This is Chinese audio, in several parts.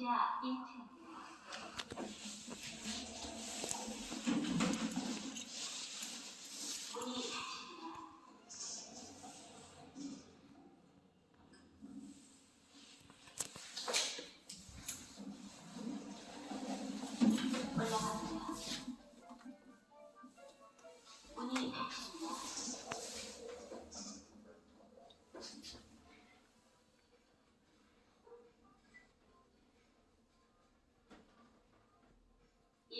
需要一千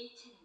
eaten